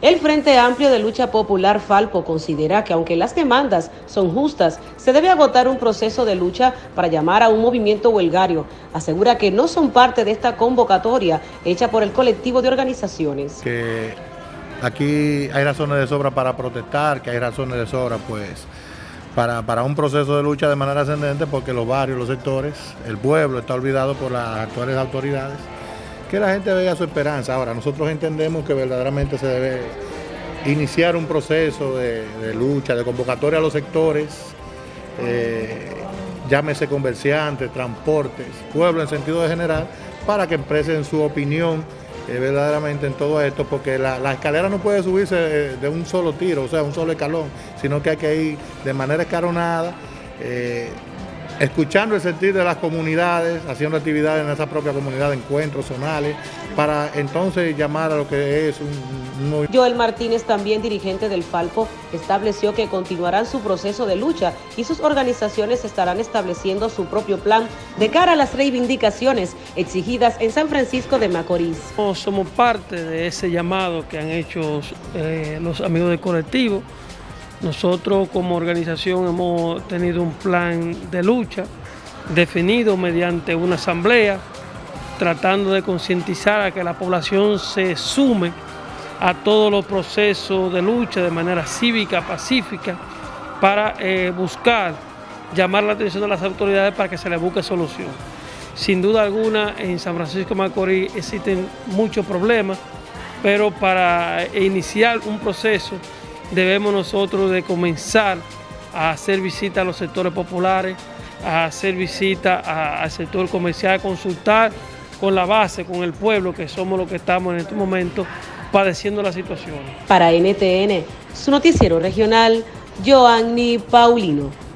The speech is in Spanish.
El Frente Amplio de Lucha Popular Falpo considera que aunque las demandas son justas, se debe agotar un proceso de lucha para llamar a un movimiento huelgario. Asegura que no son parte de esta convocatoria hecha por el colectivo de organizaciones. Que aquí hay razones de sobra para protestar, que hay razones de sobra pues para, para un proceso de lucha de manera ascendente porque los barrios, los sectores, el pueblo está olvidado por las actuales autoridades que la gente vea su esperanza. Ahora, nosotros entendemos que verdaderamente se debe iniciar un proceso de, lucha, de convocatoria a los sectores, eh, llámese comerciantes, transportes, pueblo en sentido de general, para que expresen su opinión eh, verdaderamente en todo esto, porque la, escalera no puede subirse de, un solo tiro, o sea, un solo escalón, sino que hay que ir de manera escalonada. Eh, escuchando el sentir de las comunidades, haciendo actividades en esa propia comunidad, encuentros zonales, para entonces llamar a lo que es un, un... Joel Martínez, también dirigente del Falpo, estableció que continuarán su proceso de lucha y sus organizaciones estarán estableciendo su propio plan de cara a las reivindicaciones exigidas en San Francisco de Macorís. Somos parte de ese llamado que han hecho eh, los amigos del colectivo, nosotros como organización hemos tenido un plan de lucha definido mediante una asamblea, tratando de concientizar a que la población se sume a todos los procesos de lucha de manera cívica, pacífica, para eh, buscar llamar la atención de las autoridades para que se le busque solución. Sin duda alguna, en San Francisco de Macorís existen muchos problemas, pero para iniciar un proceso debemos nosotros de comenzar a hacer visitas a los sectores populares, a hacer visitas al sector comercial, a consultar con la base, con el pueblo, que somos los que estamos en este momento padeciendo la situación. Para NTN, su noticiero regional, Joanny Paulino.